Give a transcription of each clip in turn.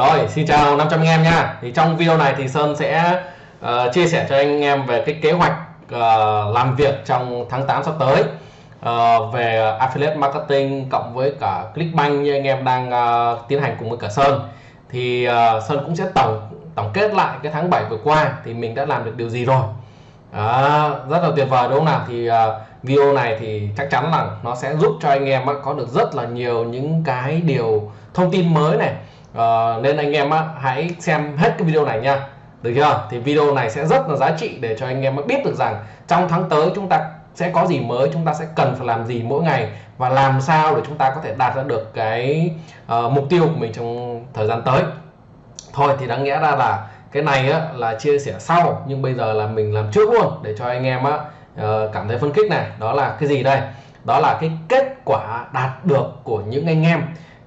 Rồi, xin chào 500 anh em nha. Thì trong video này thì Sơn sẽ uh, chia sẻ cho anh em về cái kế hoạch uh, làm việc trong tháng 8 sắp tới uh, về affiliate marketing cộng với cả Clickbank như anh em đang uh, tiến hành cùng với cả Sơn. Thì uh, Sơn cũng sẽ tổng tổng kết lại cái tháng 7 vừa qua thì mình đã làm được điều gì rồi. À, rất là tuyệt vời đúng không nào? Thì uh, video này thì chắc chắn là nó sẽ giúp cho anh em có được rất là nhiều những cái điều thông tin mới này Ờ, nên anh em á, hãy xem hết cái video này nha. Được chưa? Thì video này sẽ rất là giá trị để cho anh em biết được rằng trong tháng tới chúng ta sẽ có gì mới chúng ta sẽ cần phải làm gì mỗi ngày và làm sao để chúng ta có thể đạt ra được cái uh, mục tiêu của mình trong thời gian tới. Thôi thì đáng nghĩa ra là cái này á, là chia sẻ sau nhưng bây giờ là mình làm trước luôn để cho anh em á, uh, cảm thấy phân khích này. Đó là cái gì đây? Đó là cái kết quả đạt được của những anh em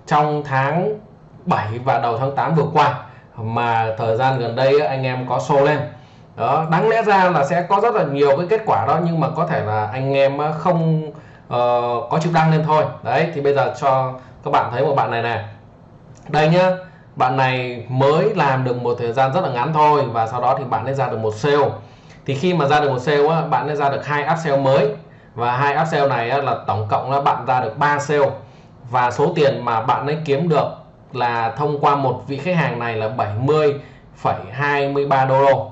trong tháng 7 và đầu tháng 8 vừa qua. Mà thời gian gần đây anh em có show lên. Đó đáng lẽ ra là sẽ có rất là nhiều cái kết quả đó nhưng mà có thể là anh em ờ, không uh, có chịu đăng lên thôi. Đấy thì bây giờ cho các bạn thấy một bạn này nè. Đây nhá bạn này mới làm được một thời gian rất là ngắn thôi và sau đó thì bạn ấy ra được một sale. Thì khi mà ra được một sale á, bạn ấy ra được hai upsell mới. Và hai upsell này á, là tổng cộng là bạn ra được 3 sale. Và số tiền mà bạn ấy kiếm được là thông qua một vị khách hàng này là 70,23 đô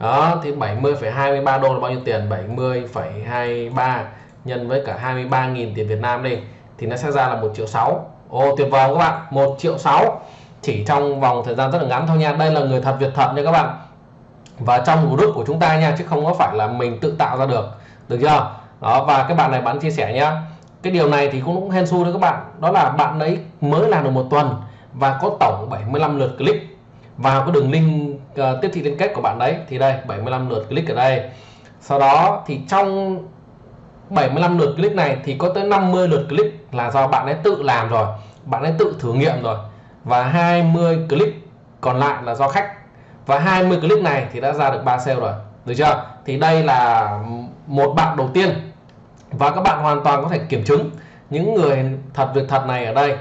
đó thì 70,23 đô là bao nhiêu tiền? 70,23 nhân với cả 23.000 tiền Việt Nam đi thì nó sẽ ra là 1 triệu 6 ô tuyệt vời các bạn 1 triệu 6 chỉ trong vòng thời gian rất là ngắn thôi nha. Đây là người thật Việt thật nha các bạn. Và trong group của chúng ta nha chứ không có phải là mình tự tạo ra được. Được chưa? Đó và cái bạn này bạn chia sẻ nhá. Cái điều này thì cũng cũng hên xui đấy các bạn. Đó là bạn ấy mới làm được một tuần và có tổng 75 lượt click. Vào cái đường link uh, tiếp thị liên kết của bạn đấy thì đây 75 lượt click ở đây. Sau đó thì trong 75 lượt click này thì có tới 50 lượt click là do bạn ấy tự làm rồi bạn ấy tự thử nghiệm rồi. Và 20 click còn lại là do khách. Và 20 click này thì đã ra được 3 sale rồi được chưa? Thì đây là một bạn đầu tiên. Và các bạn hoàn toàn có thể kiểm chứng những người thật việc thật này ở đây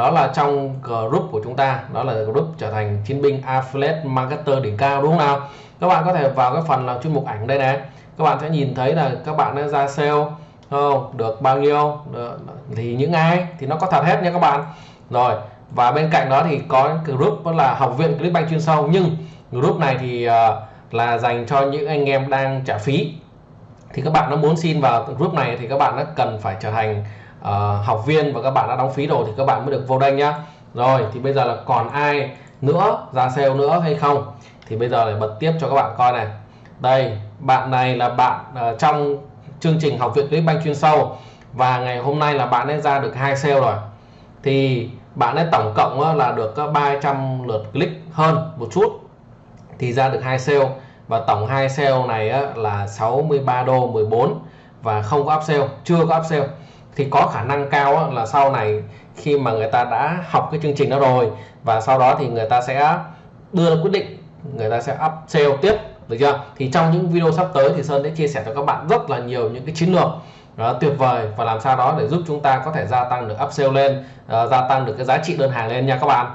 đó là trong group của chúng ta đó là group trở thành chiến binh affiliate marketer đỉnh cao đúng không nào? Các bạn có thể vào cái phần là chuyên mục ảnh đây này. Các bạn sẽ nhìn thấy là các bạn đã ra sale không? Được bao nhiêu? Được, thì những ai? Thì nó có thật hết nha các bạn. Rồi và bên cạnh đó thì có group đó là học viện Clickbank chuyên sâu. Nhưng group này thì uh, là dành cho những anh em đang trả phí. Thì các bạn nó muốn xin vào group này thì các bạn nó cần phải trở thành uh, học viên và các bạn đã đóng phí rồi thì các bạn mới được vô đây nhá. Rồi thì bây giờ là còn ai nữa ra sale nữa hay không? Thì bây giờ để bật tiếp cho các bạn coi này. Đây bạn này là bạn uh, trong chương trình học viện Clickbank chuyên sâu và ngày hôm nay là bạn ấy ra được hai sale rồi. Thì bạn ấy tổng cộng là được 300 lượt click hơn một chút. Thì ra được hai sale và tổng hai sale này là 63 đô 14 và không có upsell chưa có upsell thì có khả năng cao là sau này khi mà người ta đã học cái chương trình đó rồi và sau đó thì người ta sẽ đưa ra quyết định người ta sẽ up sale tiếp được chưa? Thì trong những video sắp tới thì Sơn sẽ chia sẻ cho các bạn rất là nhiều những cái chiến lược đó, tuyệt vời và làm sao đó để giúp chúng ta có thể gia tăng được upsell lên uh, gia tăng được cái giá trị đơn hàng lên nha các bạn.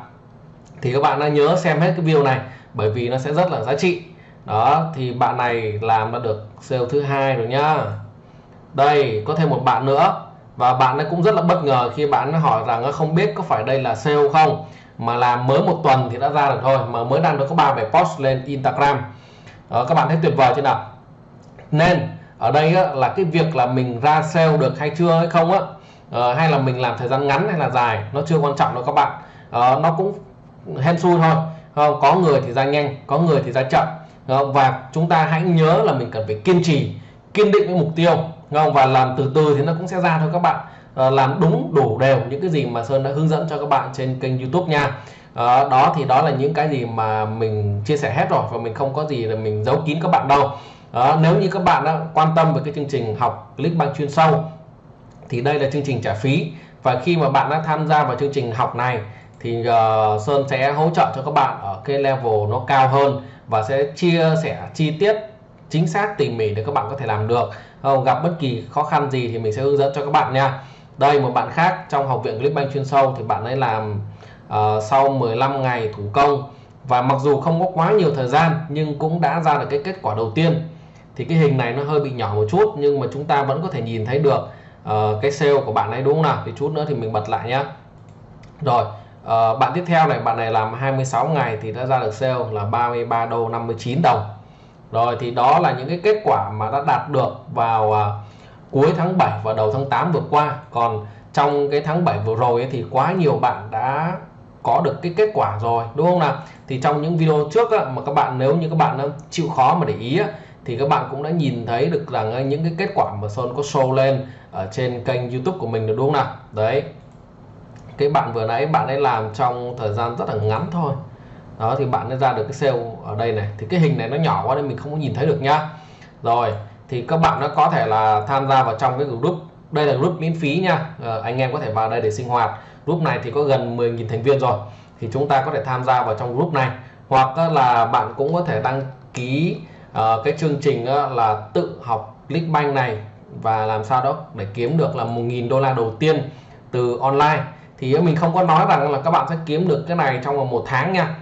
Thì các bạn đã nhớ xem hết cái video này bởi vì nó sẽ rất là giá trị. Đó thì bạn này làm đã được sale thứ hai rồi nhá. Đây có thêm một bạn nữa và bạn ấy cũng rất là bất ngờ khi bạn ấy hỏi rằng không biết có phải đây là sale không? Mà làm mới một tuần thì đã ra được thôi mà mới đăng được có ba bài post lên Instagram. Đó, các bạn thấy tuyệt vời chưa nào? Nên ở đây á, là cái việc là mình ra sale được hay chưa hay không á uh, hay là mình làm thời gian ngắn hay là dài nó chưa quan trọng đâu các bạn. Uh, nó cũng hên xui thôi. Không có người thì ra nhanh có người thì ra chậm. Và chúng ta hãy nhớ là mình cần phải kiên trì kiên định với mục tiêu không? và làm từ từ thì nó cũng sẽ ra thôi các bạn. À, làm đúng đủ đều những cái gì mà Sơn đã hướng dẫn cho các bạn trên kênh YouTube nha. À, đó thì đó là những cái gì mà mình chia sẻ hết rồi và mình không có gì là mình giấu kín các bạn đâu. À, nếu như các bạn đã quan tâm về cái chương trình học Clickbank chuyên sâu thì đây là chương trình trả phí. Và khi mà bạn đã tham gia vào chương trình học này thì uh, Sơn sẽ hỗ trợ cho các bạn ở cái level nó cao hơn và sẽ chia sẻ chi tiết chính xác tỉ mỉ để các bạn có thể làm được không gặp bất kỳ khó khăn gì thì mình sẽ hướng dẫn cho các bạn nha. Đây một bạn khác trong học viện Clickbank chuyên sâu thì bạn ấy làm uh, sau 15 ngày thủ công. Và mặc dù không có quá nhiều thời gian nhưng cũng đã ra được cái kết quả đầu tiên. Thì cái hình này nó hơi bị nhỏ một chút nhưng mà chúng ta vẫn có thể nhìn thấy được uh, cái sale của bạn ấy đúng không nào? Thì chút nữa thì mình bật lại nhé rồi uh, bạn tiếp theo này bạn này làm 26 ngày thì đã ra được sale là 33 đô 59 đồng rồi thì đó là những cái kết quả mà đã đạt được vào à, cuối tháng 7 và đầu tháng 8 vừa qua. Còn trong cái tháng 7 vừa rồi ấy, thì quá nhiều bạn đã có được cái kết quả rồi đúng không nào? Thì trong những video trước á, mà các bạn nếu như các bạn chịu khó mà để ý á, thì các bạn cũng đã nhìn thấy được rằng những cái kết quả mà Sơn có show lên ở trên kênh YouTube của mình được đúng không nào? Đấy. Cái bạn vừa nãy bạn ấy làm trong thời gian rất là ngắn thôi đó thì bạn sẽ ra được cái sale ở đây này. Thì cái hình này nó nhỏ quá nên mình không có nhìn thấy được nhá. Rồi thì các bạn nó có thể là tham gia vào trong cái group. Đây là group miễn phí nha à, ờ, anh em có thể vào đây để sinh hoạt. Group này thì có gần 10.000 thành viên rồi. Thì chúng ta có thể tham gia vào trong group này. Hoặc là bạn cũng có thể đăng ký uh, cái chương trình uh, là tự học Clickbank này và làm sao đó để kiếm được là 1.000 đô la đầu tiên từ online. Thì mình không có nói rằng là các bạn sẽ kiếm được cái này trong vòng một tháng nha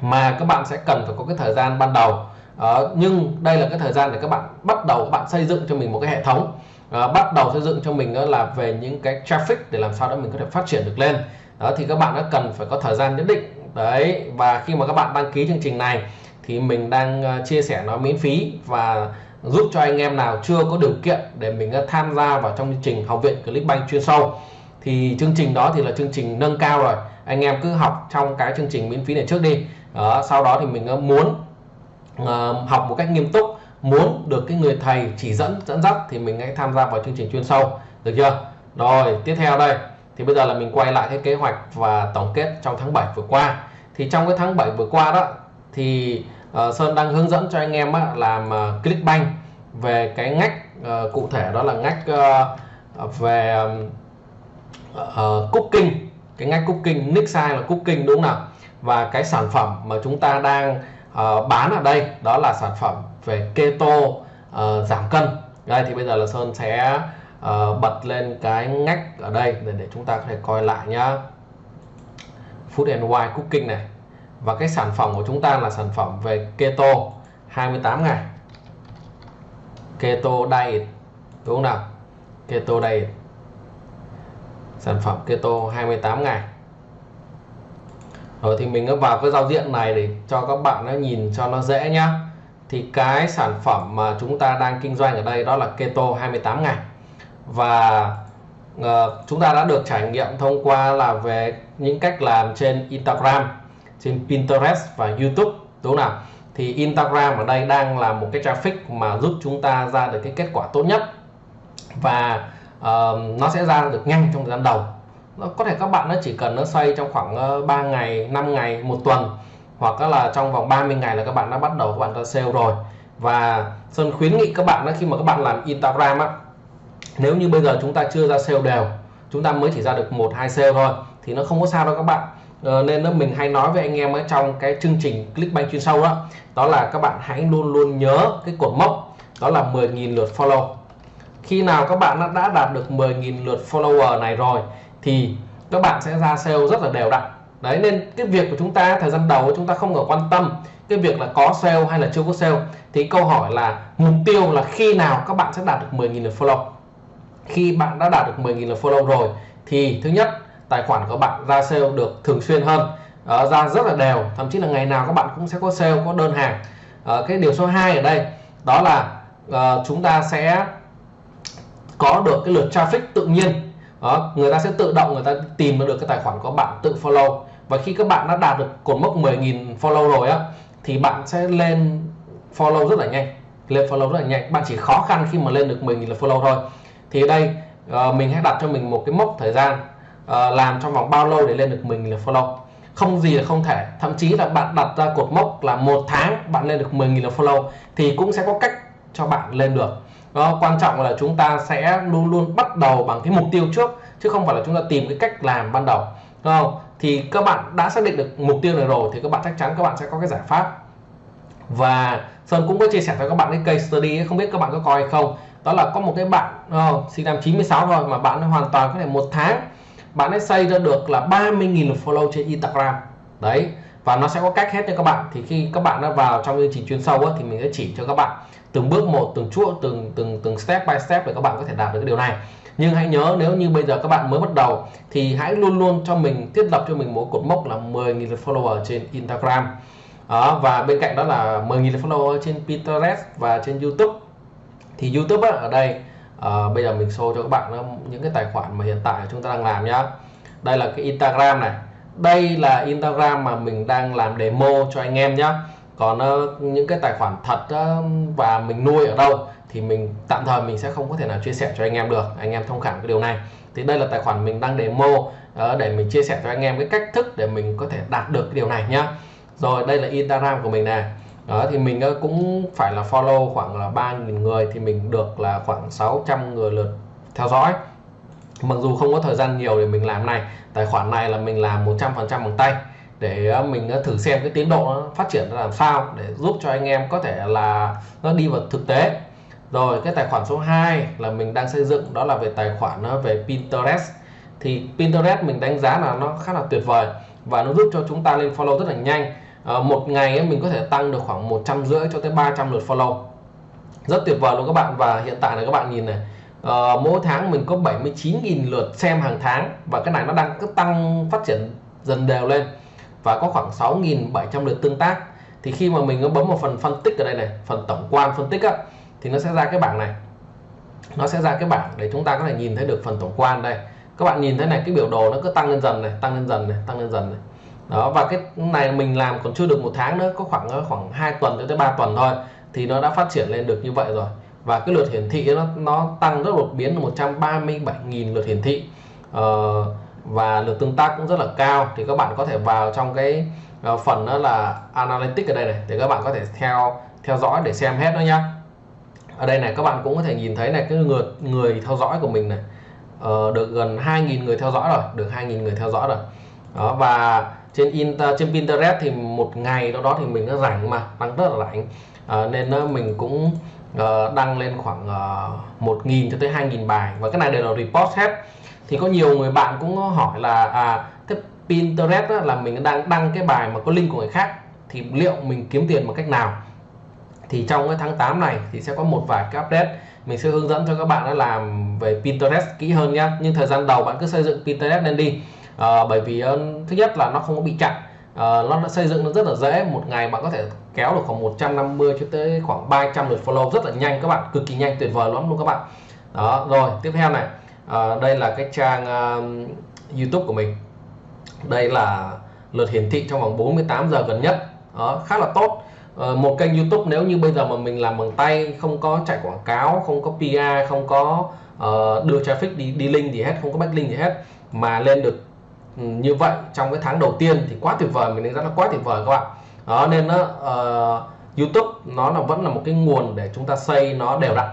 mà các bạn sẽ cần phải có cái thời gian ban đầu. Uh, nhưng đây là cái thời gian để các bạn bắt đầu các bạn xây dựng cho mình một cái hệ thống. Uh, bắt đầu xây dựng cho mình đó là về những cái traffic để làm sao đó mình có thể phát triển được lên. Đó thì các bạn đã cần phải có thời gian nhất định. Đấy và khi mà các bạn đăng ký chương trình này thì mình đang ờ, chia sẻ nó miễn phí và giúp cho anh em nào chưa có điều kiện để mình tham gia vào trong chương trình học viện Clickbank chuyên sâu. Thì chương trình đó thì là chương trình nâng cao rồi anh em cứ học trong cái chương trình miễn phí này trước đi. Đó, sau đó thì mình ờ, muốn uh, học một cách nghiêm túc muốn được cái người thầy chỉ dẫn dẫn dắt thì mình hãy tham gia vào chương trình chuyên sâu. Được chưa? Rồi tiếp theo đây. Thì bây giờ là mình quay lại cái kế hoạch và tổng kết trong tháng 7 vừa qua. Thì trong cái tháng 7 vừa qua đó thì uh, Sơn đang hướng dẫn cho anh em á, làm uh, Clickbank về cái ngách uh, cụ thể đó là ngách uh, về uh, cooking cái ngách cooking nick size là cooking đúng không nào? Và cái sản phẩm mà chúng ta đang uh, bán ở đây đó là sản phẩm về keto uh, giảm cân. Đây thì bây giờ là Sơn sẽ uh, bật lên cái ngách ở đây để, để chúng ta có thể coi lại nhá. Food and Wine Cooking này. Và cái sản phẩm của chúng ta là sản phẩm về keto 28 ngày. Keto diet đúng không nào? Keto diet sản phẩm keto 28 ngày. Rồi thì mình cứ vào cái giao diện này để cho các bạn nó nhìn cho nó dễ nhá. Thì cái sản phẩm mà chúng ta đang kinh doanh ở đây đó là keto 28 ngày. Và uh, chúng ta đã được trải nghiệm thông qua là về những cách làm trên Instagram trên Pinterest và YouTube đúng không nào? Thì Instagram ở đây đang là một cái traffic mà giúp chúng ta ra được cái kết quả tốt nhất. Và uh, nó sẽ ra được nhanh trong thời gian đầu. Nó có thể các bạn nó chỉ cần nó xoay trong khoảng ờ, 3 ngày 5 ngày một tuần hoặc là trong vòng 30 ngày là các bạn đã bắt đầu các bạn ra sale rồi. Và Sơn khuyến nghị các bạn đó khi mà các bạn làm Instagram á nếu như bây giờ chúng ta chưa ra sale đều chúng ta mới chỉ ra được một hai sale thôi thì nó không có sao đâu các bạn. Ờ, nên đó mình hay nói với anh em ở trong cái chương trình Clickbank chuyên sâu đó đó là các bạn hãy luôn luôn nhớ cái cột mốc đó là 10.000 lượt follow khi nào các bạn đã đạt được 10.000 lượt follower này rồi thì các bạn sẽ ra sale rất là đều đặn. Đấy nên cái việc của chúng ta thời gian đầu chúng ta không có quan tâm cái việc là có sale hay là chưa có sale thì câu hỏi là mục tiêu là khi nào các bạn sẽ đạt được 10.000 lượt follow. Khi bạn đã đạt được 10.000 lượt follow rồi thì thứ nhất tài khoản của bạn ra sale được thường xuyên hơn. Uh, ra rất là đều thậm chí là ngày nào các bạn cũng sẽ có sale có đơn hàng. Uh, cái điều số 2 ở đây đó là uh, chúng ta sẽ có được cái lượt traffic tự nhiên. Đó người ta sẽ tự động người ta tìm được cái tài khoản của bạn tự follow. Và khi các bạn đã đạt được cột mốc 10.000 follow rồi á thì bạn sẽ lên follow rất là nhanh. Lên follow rất là nhanh. Bạn chỉ khó khăn khi mà lên được 10.000 là follow thôi. Thì ở đây uh, mình hãy đặt cho mình một cái mốc thời gian uh, làm trong vòng bao lâu để lên được 10.000 follow. Không gì là không thể. Thậm chí là bạn đặt ra cột mốc là một tháng bạn lên được 10.000 là follow thì cũng sẽ có cách cho bạn lên được đó, quan trọng là chúng ta sẽ luôn luôn bắt đầu bằng cái mục tiêu trước chứ không phải là chúng ta tìm cái cách làm ban đầu. Đúng không? Thì các bạn đã xác định được mục tiêu này rồi thì các bạn chắc chắn các bạn sẽ có cái giải pháp. Và Sơn cũng có chia sẻ cho các bạn cái case study không biết các bạn có coi hay không. Đó là có một cái bạn oh, sinh năm 96 rồi mà bạn hoàn toàn có thể một tháng bạn ấy xây ra được là 30.000 lượt follow trên Instagram. Đấy và nó sẽ có cách hết cho các bạn. Thì khi các bạn đã vào trong chương trình chuyên sâu ấy, thì mình sẽ chỉ cho các bạn từng bước một từng chuỗi từng từng từng step by step để các bạn có thể đạt được cái điều này. Nhưng hãy nhớ nếu như bây giờ các bạn mới bắt đầu thì hãy luôn luôn cho mình thiết lập cho mình một cột mốc là 10.000 follower trên Instagram. Đó, và bên cạnh đó là 10.000 follower trên Pinterest và trên YouTube. Thì YouTube á, ở đây uh, bây giờ mình show cho các bạn những cái tài khoản mà hiện tại chúng ta đang làm nhá. Đây là cái Instagram này. Đây là Instagram mà mình đang làm demo cho anh em nhé còn uh, những cái tài khoản thật uh, và mình nuôi ở đâu thì mình tạm thời mình sẽ không có thể nào chia sẻ cho anh em được. Anh em thông cảm cái điều này. Thì đây là tài khoản mình đang demo uh, để mình chia sẻ cho anh em cái cách thức để mình có thể đạt được cái điều này nhá. Rồi đây là Instagram của mình này. Đó thì mình cũng phải là follow khoảng là 3.000 người thì mình được là khoảng 600 người lượt theo dõi. Mặc dù không có thời gian nhiều để mình làm này tài khoản này là mình làm 100% bằng tay để à, mình à, thử xem cái tiến độ nó phát triển làm sao để giúp cho anh em có thể là nó đi vào thực tế. Rồi cái tài khoản số 2 là mình đang xây dựng đó là về tài khoản à, về Pinterest. Thì Pinterest mình đánh giá là nó khá là tuyệt vời và nó giúp cho chúng ta lên follow rất là nhanh. À, một ngày mình có thể tăng được khoảng một trăm rưỡi cho tới 300 lượt follow. Rất tuyệt vời luôn các bạn. Và hiện tại là các bạn nhìn này ờ, mỗi tháng mình có 79.000 lượt xem hàng tháng và cái này nó đang cứ tăng phát triển dần đều lên và có khoảng 6.700 lượt tương tác. Thì khi mà mình bấm vào phần phân tích ở đây này phần tổng quan phân tích á, thì nó sẽ ra cái bảng này. Nó sẽ ra cái bảng để chúng ta có thể nhìn thấy được phần tổng quan đây. Các bạn nhìn thấy này cái biểu đồ nó cứ tăng lên dần này tăng lên dần này tăng lên dần này. Đó và cái này mình làm còn chưa được một tháng nữa có khoảng ờ, khoảng 2 tuần cho tới 3 tuần thôi thì nó đã phát triển lên được như vậy rồi. Và cái lượt hiển thị nó nó tăng rất đột biến là 137.000 lượt hiển thị. Uh, và lượt tương tác cũng rất là cao. Thì các bạn có thể vào trong cái ờ, phần đó là analytics ở đây này để các bạn có thể theo theo dõi để xem hết đó nhá. Ở đây này các bạn cũng có thể nhìn thấy này cái người người theo dõi của mình này ờ, được gần 2.000 người theo dõi rồi được 2.000 người theo dõi rồi. Đó và trên Inter, trên Pinterest thì một ngày đó đó thì mình nó rảnh mà đang rất là rảnh. Uh, nên mình cũng uh, đăng lên khoảng uh, 1.000 cho tới 2.000 bài. Và cái này đều là report hết thì có nhiều người bạn cũng hỏi là à, cái Pinterest là mình đang đăng cái bài mà có link của người khác thì liệu mình kiếm tiền bằng cách nào? Thì trong cái tháng 8 này thì sẽ có một vài cái update. Mình sẽ hướng dẫn cho các bạn đã làm về Pinterest kỹ hơn nhé nhưng thời gian đầu bạn cứ xây dựng Pinterest lên đi. À, bởi vì uh, thứ nhất là nó không có bị chặn. À, nó đã xây dựng nó rất là dễ. Một ngày bạn có thể kéo được khoảng 150 cho tới khoảng 300 lượt follow. Rất là nhanh các bạn cực kỳ nhanh tuyệt vời lắm luôn các bạn. Đó rồi tiếp theo này. Ờ, đây là cái trang uh, YouTube của mình. Đây là lượt hiển thị trong vòng 48 giờ gần nhất. Đó khá là tốt. Uh, một kênh YouTube nếu như bây giờ mà mình làm bằng tay không có chạy quảng cáo không có PR không có uh, đưa traffic đi đi link gì hết không có backlink gì hết mà lên được ừ, như vậy trong cái tháng đầu tiên thì quá tuyệt vời mình đánh giá là quá tuyệt vời các bạn. Đó nên nó uh, YouTube nó là vẫn là một cái nguồn để chúng ta xây nó đều đặn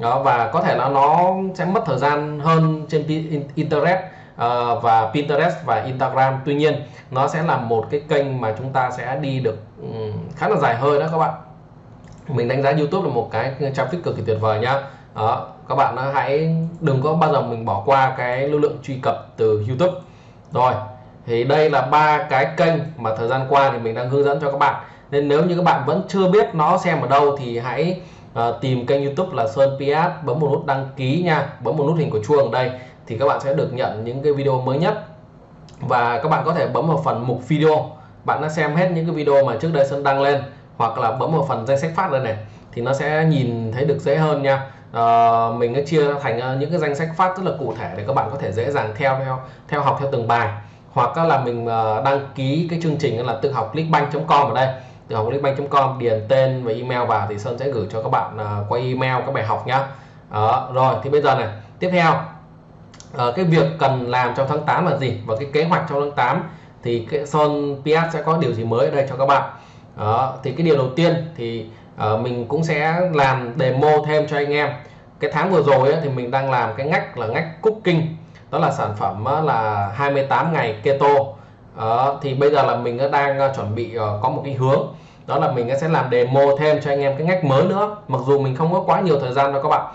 đó và có thể là nó sẽ mất thời gian hơn trên internet uh, và Pinterest và Instagram. Tuy nhiên nó sẽ là một cái kênh mà chúng ta sẽ đi được um, khá là dài hơi đó các bạn. Mình đánh giá YouTube là một cái traffic cực kỳ tuyệt vời nhá. Đó các bạn hãy đừng có bao giờ mình bỏ qua cái lưu lượng truy cập từ YouTube. Rồi thì đây là ba cái kênh mà thời gian qua thì mình đang hướng dẫn cho các bạn. Nên nếu như các bạn vẫn chưa biết nó xem ở đâu thì hãy à, tìm kênh YouTube là Sơn PS bấm một nút đăng ký nha bấm một nút hình của chuông ở đây thì các bạn sẽ được nhận những cái video mới nhất. Và các bạn có thể bấm vào phần mục video. Bạn đã xem hết những cái video mà trước đây Sơn đăng lên hoặc là bấm vào phần danh sách phát đây này thì nó sẽ nhìn thấy được dễ hơn nha. Uh, mình đã chia thành uh, những cái danh sách phát rất là cụ thể để các bạn có thể dễ dàng theo theo theo học theo từng bài. Hoặc là mình uh, đăng ký cái chương trình là tự học clickbank.com ở đây tự học clickbank.com điền tên và email vào thì Sơn sẽ gửi cho các bạn uh, qua email các bài học nhá. Đó, rồi thì bây giờ này tiếp theo. Uh, cái việc cần làm trong tháng 8 là gì? Và cái kế hoạch trong tháng 8 thì cái Sơn PS sẽ có điều gì mới ở đây cho các bạn? Đó, thì cái điều đầu tiên thì uh, mình cũng sẽ làm demo thêm cho anh em. Cái tháng vừa rồi ấy, thì mình đang làm cái ngách là ngách cooking. Đó là sản phẩm là 28 ngày keto uh, thì bây giờ là mình đang ờ, chuẩn bị ờ, có một cái hướng. Đó là mình sẽ làm demo thêm cho anh em cái ngách mới nữa. Mặc dù mình không có quá nhiều thời gian đâu các bạn.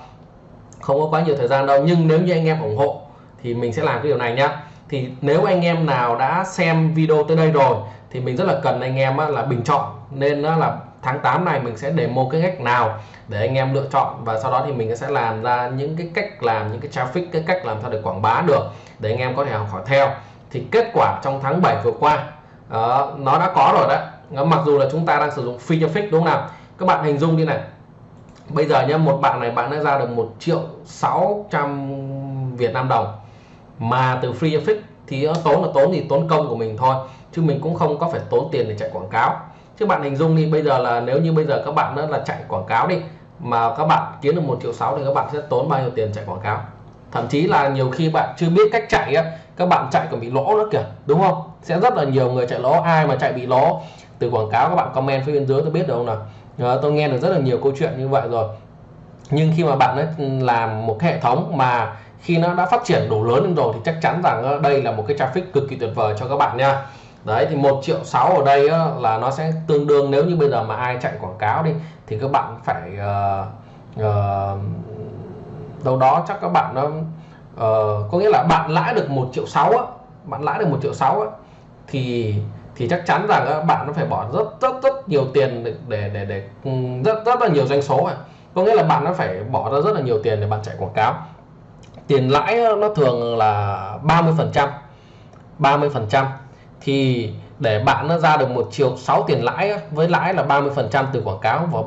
Không có quá nhiều thời gian đâu nhưng nếu như anh em ủng hộ thì mình sẽ làm cái điều này nhá. Thì nếu anh em nào đã xem video tới đây rồi thì mình rất là cần anh em là bình chọn. Nên là tháng 8 này mình sẽ demo cái cách nào để anh em lựa chọn. Và sau đó thì mình sẽ làm ra những cái cách làm những cái traffic cái cách làm sao để quảng bá được để anh em có thể học hỏi theo thì kết quả trong tháng 7 vừa qua uh, nó đã có rồi đấy. Mặc dù là chúng ta đang sử dụng free traffic đúng không nào? Các bạn hình dung đi này. Bây giờ nhá một bạn này bạn đã ra được một triệu 600 Việt Nam đồng. Mà từ free traffic thì nó tốn là tốn thì tốn công của mình thôi chứ mình cũng không có phải tốn tiền để chạy quảng cáo. Chứ bạn hình dung đi bây giờ là nếu như bây giờ các bạn đó là chạy quảng cáo đi mà các bạn kiếm được một triệu sáu thì các bạn sẽ tốn bao nhiêu tiền chạy quảng cáo? Thậm chí là nhiều khi bạn chưa biết cách chạy á các bạn chạy còn bị lỗ nữa kìa đúng không? Sẽ rất là nhiều người chạy lỗ ai mà chạy bị lỗ? Từ quảng cáo các bạn comment phía bên dưới tôi biết được không nào? Ờ, tôi nghe được rất là nhiều câu chuyện như vậy rồi. Nhưng khi mà bạn ấy ừ, làm một cái hệ thống mà khi nó đã phát triển đủ lớn lên rồi thì chắc chắn rằng ờ, đây là một cái traffic cực kỳ tuyệt vời cho các bạn nha. Đấy thì một triệu sáu ở đây á, là nó sẽ tương đương nếu như bây giờ mà ai chạy quảng cáo đi thì các bạn phải uh, uh, đâu đó chắc các bạn nó uh, có nghĩa là bạn lãi được một triệu sáu á bạn lãi được một triệu sáu á thì thì chắc chắn rằng á, bạn nó phải bỏ rất rất rất nhiều tiền để để để, để rất rất là nhiều doanh số à. Có nghĩa là bạn nó phải bỏ ra rất là nhiều tiền để bạn chạy quảng cáo. Tiền lãi nó thường là 30 phần trăm 30 phần trăm. Thì để bạn nó ra được một triệu 6 tiền lãi với lãi là 30 phần trăm từ quảng cáo và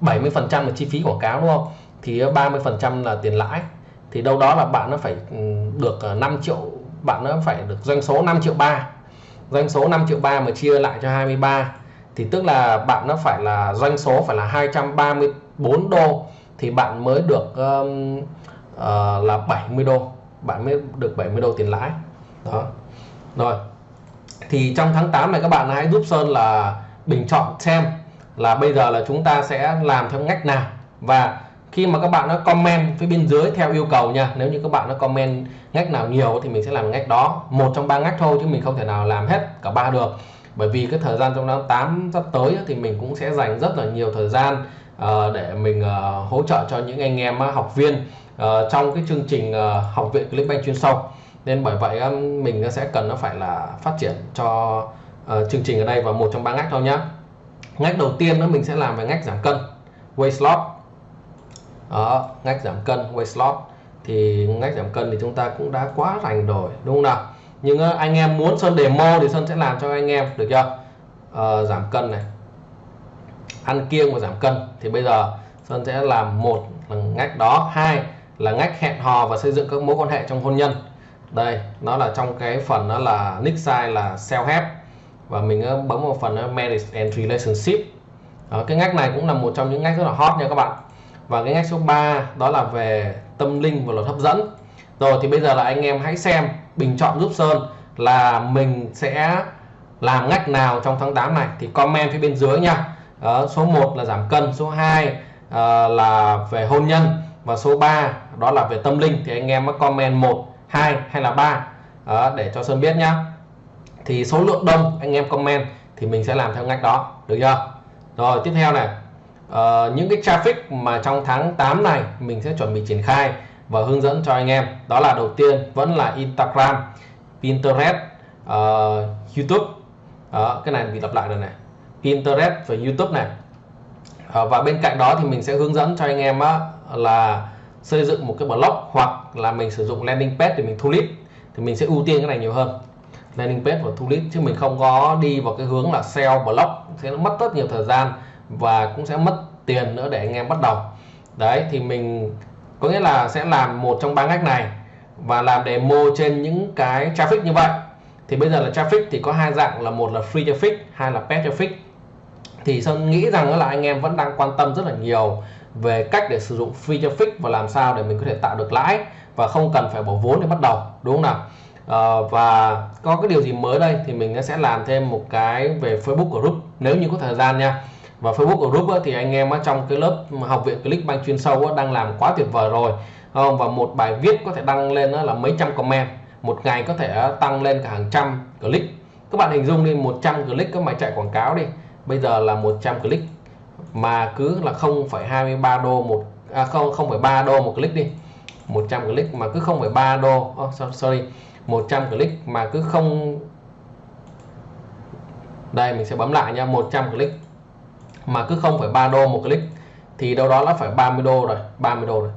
70 phần trăm là chi phí quảng cáo đúng không? Thì 30 phần trăm là tiền lãi. Thì đâu đó là bạn nó phải ừ, được ờ, 5 triệu bạn nó phải được doanh số 5 triệu 3 doanh số 5 triệu 3 mà chia lại cho 23 thì tức là bạn nó phải là doanh số phải là 234 đô. Thì bạn mới được um, uh, là 70 đô. Bạn mới được 70 đô tiền lãi. Đó. Rồi. Thì trong tháng 8 này các bạn hãy giúp Sơn là bình chọn xem là bây giờ là chúng ta sẽ làm theo ngách nào. Và khi mà các bạn nó comment phía bên dưới theo yêu cầu nha, nếu như các bạn nó comment ngách nào nhiều thì mình sẽ làm ngách đó. Một trong ba ngách thôi chứ mình không thể nào làm hết cả ba được. Bởi vì cái thời gian trong tháng 8 sắp tới thì mình cũng sẽ dành rất là nhiều thời gian ờ, để mình ờ, hỗ trợ cho những anh em học viên ờ, trong cái chương trình học viện Clickbank chuyên sâu. Nên bởi vậy mình sẽ cần nó phải là phát triển cho chương trình ở đây và một trong ba ngách thôi nhá. Ngách đầu tiên đó mình sẽ làm về ngách giảm cân weight loss đó ngách giảm cân weight loss. Thì ngách giảm cân thì chúng ta cũng đã quá rành rồi đúng không nào? Nhưng ờ, anh em muốn sơn demo thì sơn sẽ làm cho anh em được chưa? À, giảm cân này. Ăn kiêng và giảm cân. Thì bây giờ sơn sẽ làm một là ngách đó hai là ngách hẹn hò và xây dựng các mối quan hệ trong hôn nhân. Đây nó là trong cái phần đó là nick size là self help và mình bấm vào phần marriage and relationship. Đó, cái ngách này cũng là một trong những ngách rất là hot nha các bạn và cái ngách số 3 đó là về tâm linh và luật hấp dẫn. Rồi thì bây giờ là anh em hãy xem bình chọn giúp Sơn là mình sẽ làm ngách nào trong tháng 8 này. Thì comment phía bên dưới nha. Đó, số 1 là giảm cân số 2 uh, ờ, là về hôn nhân và số 3 đó là về tâm linh. Thì anh em comment một hai hay là 3 đó, ờ, để cho Sơn biết nhá. Thì số lượng đông anh em comment thì mình sẽ làm theo ngách đó. Được chưa? Rồi tiếp theo này uh, những cái traffic mà trong tháng 8 này mình sẽ chuẩn bị triển khai và hướng dẫn cho anh em đó là đầu tiên vẫn là Instagram Pinterest uh, YouTube. Uh, cái này bị lặp lại rồi này. Pinterest và YouTube này. Uh, và bên cạnh đó thì mình sẽ hướng dẫn cho anh em á, là xây dựng một cái blog hoặc là mình sử dụng landing page để mình thu lead. Thì mình sẽ ưu tiên cái này nhiều hơn. Landing page và thu lead chứ mình không có đi vào cái hướng là sell blog sẽ mất rất nhiều thời gian và cũng sẽ mất tiền nữa để anh em bắt đầu. Đấy thì mình có nghĩa là sẽ làm một trong ba ngách này và làm demo trên những cái traffic như vậy. Thì bây giờ là traffic thì có hai dạng là một là free traffic hai là paid traffic. Thì Sơn nghĩ rằng là anh em vẫn đang quan tâm rất là nhiều về cách để sử dụng free traffic và làm sao để mình có thể tạo được lãi và không cần phải bỏ vốn để bắt đầu đúng không nào? À, và có cái điều gì mới đây thì mình sẽ làm thêm một cái về Facebook group nếu như có thời gian nha và Facebook group thì anh em trong cái lớp học viện Clickbank chuyên sâu đang làm quá tuyệt vời rồi. Không? Và một bài viết có thể đăng lên là mấy trăm comment. Một ngày có thể tăng lên cả hàng trăm click. Các bạn hình dung đi 100 click các mày chạy quảng cáo đi. Bây giờ là 100 click. Mà cứ là 0,23 đô một à, không 0,3 đô một click đi. 100 click mà cứ 0,3 đô. Oh, sorry. 100 click mà cứ không đây mình sẽ bấm lại nha. 100 click mà cứ 0,3 đô một click thì đâu đó là phải 30 đô rồi 30 đô rồi.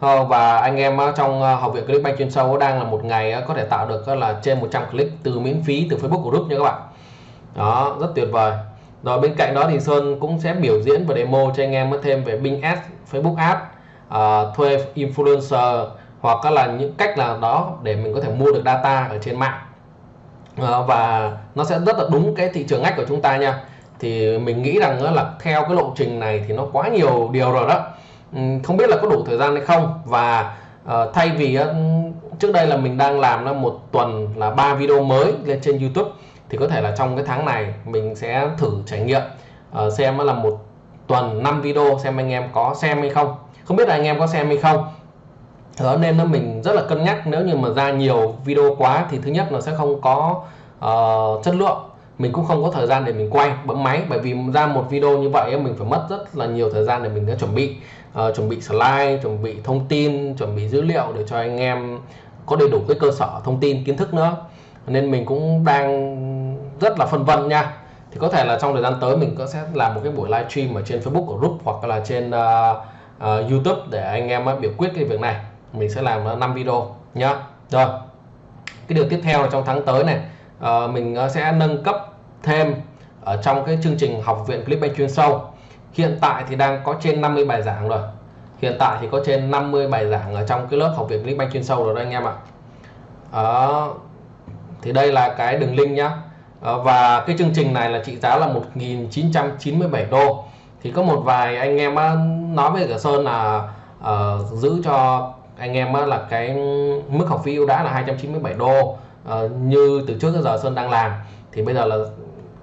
Ờ, và anh em ờ, trong ờ, học viện Clickbank chuyên sâu đang là một ngày có thể tạo được là trên 100 click từ miễn phí từ Facebook Group nha các bạn. Đó rất tuyệt vời. Rồi bên cạnh đó thì Sơn cũng sẽ biểu diễn và demo cho anh em thêm về Bing Ads, Facebook Ads, uh, thuê influencer hoặc là những cách là đó để mình có thể mua được data ở trên mạng. Uh, và nó sẽ rất là đúng cái thị trường ngách của chúng ta nha thì mình nghĩ rằng là theo cái lộ trình này thì nó quá nhiều điều rồi đó. Ừ, không biết là có đủ thời gian hay không. Và ờ, thay vì trước đây là mình đang làm là một tuần là ba video mới lên trên YouTube thì có thể là trong cái tháng này mình sẽ thử trải nghiệm ờ, xem là một tuần 5 video xem anh em có xem hay không. Không biết là anh em có xem hay không. Đó nên là mình rất là cân nhắc nếu như mà ra nhiều video quá thì thứ nhất nó sẽ không có uh, chất lượng mình cũng không có thời gian để mình quay bấm máy. Bởi vì ra một video như vậy mình phải mất rất là nhiều thời gian để mình đã chuẩn bị uh, chuẩn bị slide chuẩn bị thông tin chuẩn bị dữ liệu để cho anh em có đầy đủ cái cơ sở thông tin kiến thức nữa. Nên mình cũng đang rất là phân vân nha. Thì có thể là trong thời gian tới mình có sẽ làm một cái buổi livestream ở trên Facebook của group hoặc là trên uh, uh, YouTube để anh em biểu quyết cái việc này. Mình sẽ làm 5 video nhá. Rồi cái điều tiếp theo là trong tháng tới này uh, mình ờ, sẽ nâng cấp thêm ở trong cái chương trình học viện Clickbank chuyên sâu. Hiện tại thì đang có trên 50 bài giảng rồi. Hiện tại thì có trên 50 bài giảng ở trong cái lớp học viện Clickbank chuyên sâu rồi đó anh em ạ. Đó thì đây là cái đường link nhá. Ờ, và cái chương trình này là trị giá là 1.997 đô. Thì có một vài anh em nói với cả Sơn là uh, giữ cho anh em là cái mức học phí ưu đãi là 297 đô uh, như từ trước tới giờ Sơn đang làm thì bây giờ là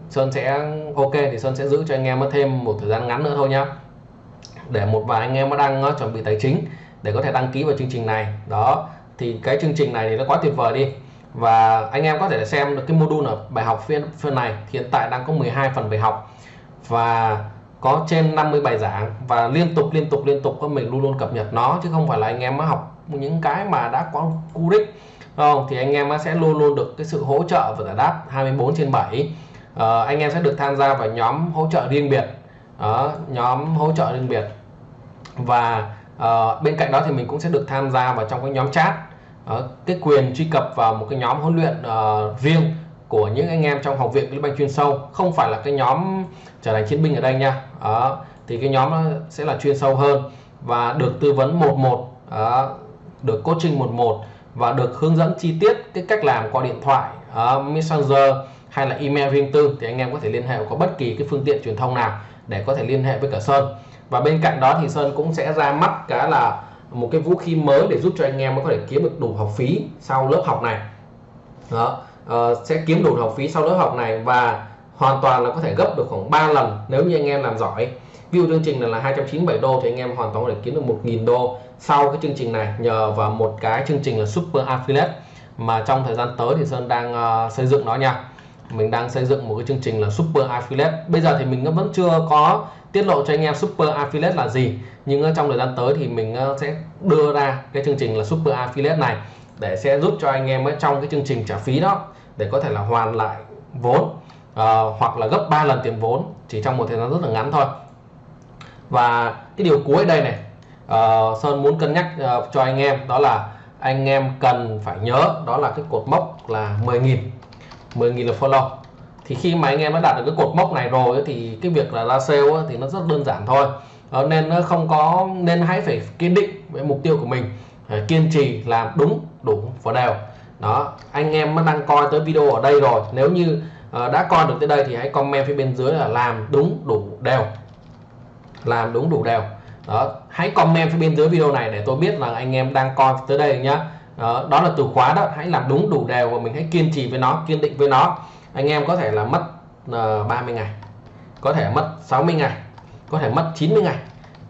Sơn sẽ ok thì Sơn sẽ giữ cho anh em thêm một thời gian ngắn nữa thôi nhá. Để một vài anh em đang ờ, chuẩn bị tài chính để có thể đăng ký vào chương trình này. Đó thì cái chương trình này thì nó quá tuyệt vời đi. Và anh em có thể xem được cái module ở bài học phiên phiên này hiện tại đang có 12 phần bài học và có trên 50 bài giảng và liên tục liên tục liên tục mình luôn luôn cập nhật nó chứ không phải là anh em mới học những cái mà đã có cú đích không thì anh em sẽ luôn luôn được cái sự hỗ trợ và giải đáp 24 trên 7 à, ờ, anh em sẽ được tham gia vào nhóm hỗ trợ riêng biệt. Đó, nhóm hỗ trợ riêng biệt. Và à, bên cạnh đó thì mình cũng sẽ được tham gia vào trong cái nhóm chat. Uh, cái quyền truy cập vào một cái nhóm huấn luyện uh, riêng của những anh em trong học viện Clickbank chuyên sâu. Không phải là cái nhóm trở thành chiến binh ở đây nha. Đó, thì cái nhóm sẽ là chuyên sâu hơn. Và được tư vấn một một. Đó, được coaching một một và được hướng dẫn chi tiết cái cách làm qua điện thoại uh, messenger hay là email riêng tư thì anh em có thể liên hệ có bất kỳ cái phương tiện truyền thông nào để có thể liên hệ với cả Sơn. Và bên cạnh đó thì Sơn cũng sẽ ra mắt cái là một cái vũ khí mới để giúp cho anh em có thể kiếm được đủ học phí sau lớp học này. Đó uh, sẽ kiếm đủ học phí sau lớp học này và hoàn toàn là có thể gấp được khoảng 3 lần nếu như anh em làm giỏi view chương trình này là 297 đô thì anh em hoàn toàn có thể kiếm được 1.000 đô. Sau cái chương trình này nhờ vào một cái chương trình là Super Affiliate mà trong thời gian tới thì Sơn đang uh, xây dựng nó nha. Mình đang xây dựng một cái chương trình là Super Affiliate. Bây giờ thì mình vẫn chưa có tiết lộ cho anh em Super Affiliate là gì. Nhưng trong thời gian tới thì mình ờ, sẽ đưa ra cái chương trình là Super Affiliate này để sẽ giúp cho anh em trong cái chương trình trả phí đó để có thể là hoàn lại vốn uh, hoặc là gấp 3 lần tiền vốn chỉ trong một thời gian rất là ngắn thôi và cái điều cuối đây này uh, Sơn muốn cân nhắc uh, cho anh em đó là anh em cần phải nhớ đó là cái cột mốc là 10.000 10.000 là follow. Thì khi mà anh em đã đạt được cái cột mốc này rồi thì cái việc là ra sale thì nó rất đơn giản thôi. Uh, nên nó không có nên hãy phải kiên định với mục tiêu của mình kiên trì làm đúng đủ và đều đó anh em đang coi tới video ở đây rồi. Nếu như uh, đã coi được tới đây thì hãy comment phía bên dưới là làm đúng đủ đều làm đúng đủ đều. Đó hãy comment phía bên dưới video này để tôi biết là anh em đang coi tới đây nhá. Đó, đó là từ khóa đó hãy làm đúng đủ đều và mình hãy kiên trì với nó kiên định với nó. Anh em có thể là mất ờ, uh, 30 ngày có thể mất 60 ngày có thể mất 90 ngày.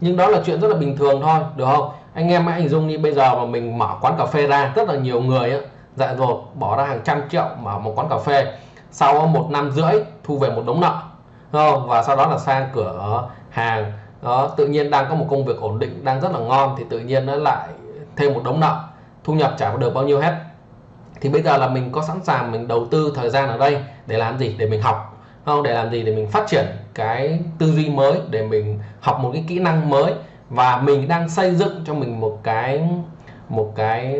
Nhưng đó là chuyện rất là bình thường thôi được không? Anh em hãy hình dung như bây giờ mà mình mở quán cà phê ra rất là nhiều người ấy, dại dột bỏ ra hàng trăm triệu mở một quán cà phê. Sau một năm rưỡi thu về một đống nợ không? và sau đó là sang cửa hàng đó tự nhiên đang có một công việc ổn định đang rất là ngon thì tự nhiên nó lại thêm một đống nợ. Thu nhập trả được bao nhiêu hết. Thì bây giờ là mình có sẵn sàng mình đầu tư thời gian ở đây để làm gì? Để mình học. Không để làm gì? Để mình phát triển cái tư duy mới để mình học một cái kỹ năng mới. Và mình đang xây dựng cho mình một cái một cái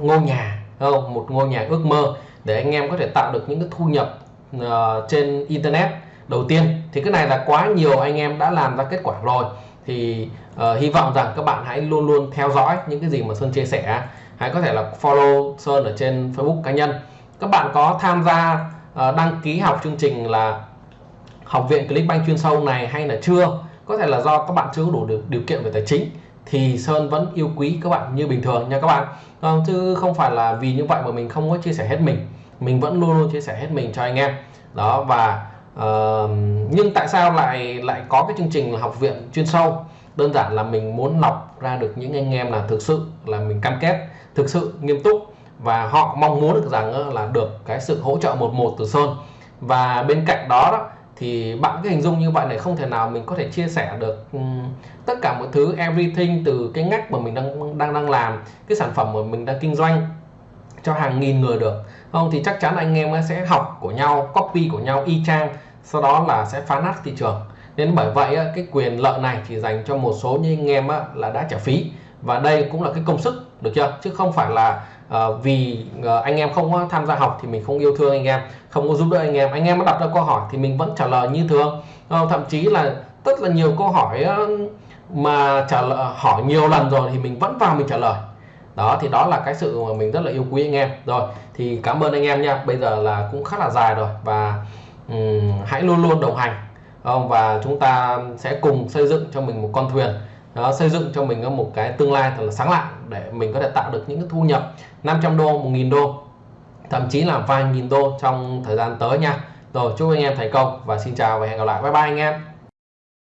ngôi nhà không? Một ngôi nhà ước mơ để anh em có thể tạo được những cái thu nhập uh, trên internet đầu tiên. Thì cái này là quá nhiều anh em đã làm ra kết quả rồi. Thì uh, hy vọng rằng các bạn hãy luôn luôn theo dõi những cái gì mà Sơn chia sẻ. Hãy có thể là follow Sơn ở trên Facebook cá nhân. Các bạn có tham gia uh, đăng ký học chương trình là học viện Clickbank chuyên sâu này hay là chưa? Có thể là do các bạn chưa đủ được điều kiện về tài chính thì Sơn vẫn yêu quý các bạn như bình thường nha các bạn. Không, chứ không phải là vì như vậy mà mình không có chia sẻ hết mình. Mình vẫn luôn luôn chia sẻ hết mình cho anh em. Đó và uh, nhưng tại sao lại lại có cái chương trình là học viện chuyên sâu? Đơn giản là mình muốn lọc ra được những anh em là thực sự là mình cam kết thực sự nghiêm túc và họ mong muốn được rằng là được cái sự hỗ trợ một một từ Sơn. Và bên cạnh đó, đó thì bạn cái hình dung như vậy này không thể nào mình có thể chia sẻ được um, tất cả mọi thứ everything từ cái ngách mà mình đang đang đang làm cái sản phẩm mà mình đang kinh doanh cho hàng nghìn người được. Không thì chắc chắn anh em sẽ học của nhau copy của nhau y chang sau đó là sẽ phá nát thị trường. Nên bởi vậy cái quyền lợi này chỉ dành cho một số như anh em là đã trả phí. Và đây cũng là cái công sức được chưa? Chứ không phải là uh, vì uh, anh em không tham gia học thì mình không yêu thương anh em không có giúp đỡ anh em. Anh em đặt ra câu hỏi thì mình vẫn trả lời như thường. Uh, thậm chí là rất là nhiều câu hỏi mà trả lời hỏi nhiều lần rồi thì mình vẫn vào mình trả lời. Đó thì đó là cái sự mà mình rất là yêu quý anh em. Rồi thì cảm ơn anh em nha. Bây giờ là cũng khá là dài rồi và um, hãy luôn luôn đồng hành. Không? Và chúng ta sẽ cùng xây dựng cho mình một con thuyền đó, xây dựng cho mình một cái tương lai thật là sáng lạng để mình có thể tạo được những cái thu nhập 500 đô 1.000 đô thậm chí là vài nghìn đô trong thời gian tới nha. Rồi chúc anh em thành công và xin chào và hẹn gặp lại. Bye bye anh em.